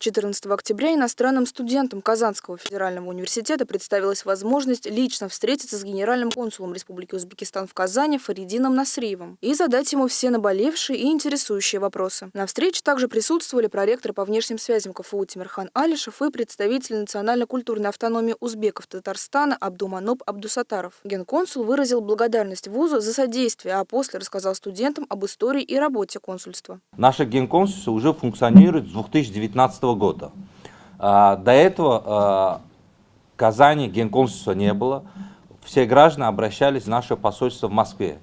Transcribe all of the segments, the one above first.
14 октября иностранным студентам Казанского федерального университета представилась возможность лично встретиться с генеральным консулом Республики Узбекистан в Казани Фаридином Насриевым и задать ему все наболевшие и интересующие вопросы. На встрече также присутствовали проректор по внешним связям КФУ Тимирхан Алишев и представитель национально-культурной автономии узбеков Татарстана Абдуманоб Абдусатаров. Генконсул выразил благодарность вузу за содействие, а после рассказал студентам об истории и работе консульства. Наше генконсульство уже функционирует с 2019 года. А, до этого а, Казани генконсульства не было. Все граждане обращались в наше посольство в Москве.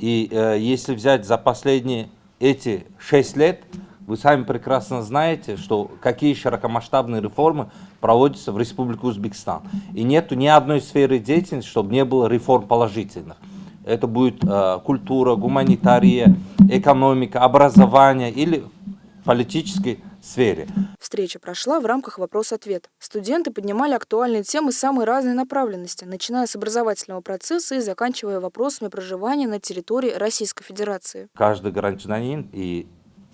И э, если взять за последние эти шесть лет, вы сами прекрасно знаете, что какие широкомасштабные реформы проводятся в Республике Узбекистан. И нету ни одной сферы деятельности, чтобы не было реформ положительных. Это будет э, культура, гуманитария, экономика, образование или политической сфере. Встреча прошла в рамках вопрос-ответ. Студенты поднимали актуальные темы самой разной направленности, начиная с образовательного процесса и заканчивая вопросами проживания на территории Российской Федерации. Каждый гражданин и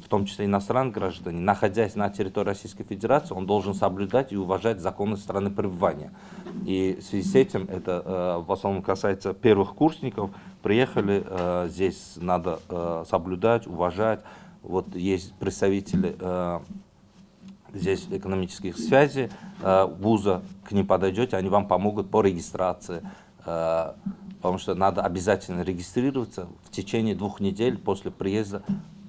в том числе иностранный гражданин, находясь на территории Российской Федерации, он должен соблюдать и уважать законы страны пребывания. И в связи с этим, это э, в основном касается первых курсников, приехали, э, здесь надо э, соблюдать, уважать. Вот есть представители э, здесь экономических связей э, вуза, к ним подойдете, они вам помогут по регистрации. Э, потому что надо обязательно регистрироваться в течение двух недель после приезда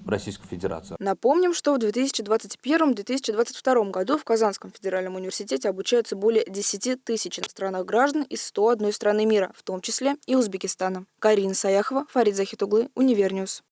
в Российскую Федерацию. Напомним, что в 2021-2022 году в Казанском федеральном университете обучаются более 10 тысяч иностранных граждан из 101 страны мира, в том числе и Узбекистана. Карина Саяхова, Фарид Захитуглы, UniverNews.